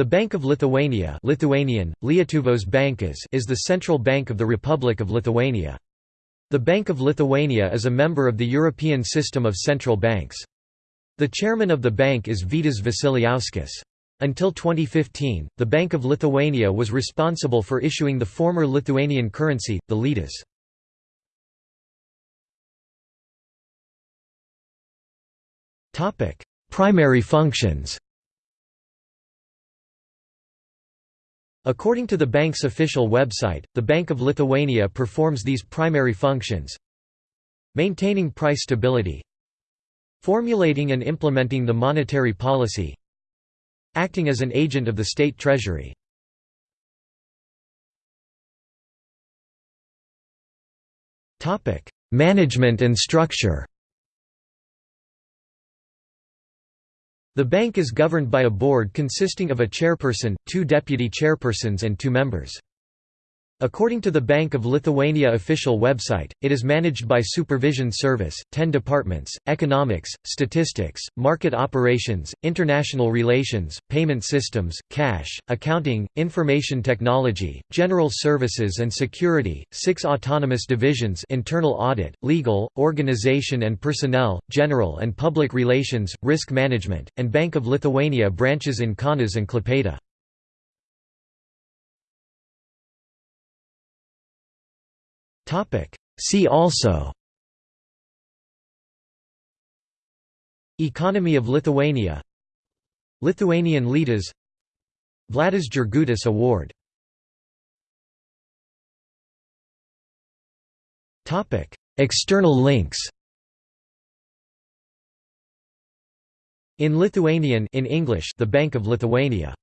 The Bank of Lithuania Lithuanian, Lietuvos bankas is the central bank of the Republic of Lithuania. The Bank of Lithuania is a member of the European system of central banks. The chairman of the bank is Vitas Vasiliauskas. Until 2015, the Bank of Lithuania was responsible for issuing the former Lithuanian currency, the litas. Primary functions According to the bank's official website, the Bank of Lithuania performs these primary functions. Maintaining price stability. Formulating and implementing the monetary policy. Acting as an agent of the state treasury. Management and structure The bank is governed by a board consisting of a chairperson, two deputy chairpersons and two members. According to the Bank of Lithuania official website, it is managed by Supervision Service, 10 departments, economics, statistics, market operations, international relations, payment systems, cash, accounting, information technology, general services and security, six autonomous divisions internal audit, legal, organization and personnel, general and public relations, risk management, and Bank of Lithuania branches in Kaunas and Klaipėda. See also. Economy of Lithuania. Lithuanian litas Vladas Jurgutis Award. External links. In Lithuanian in English The Bank of Lithuania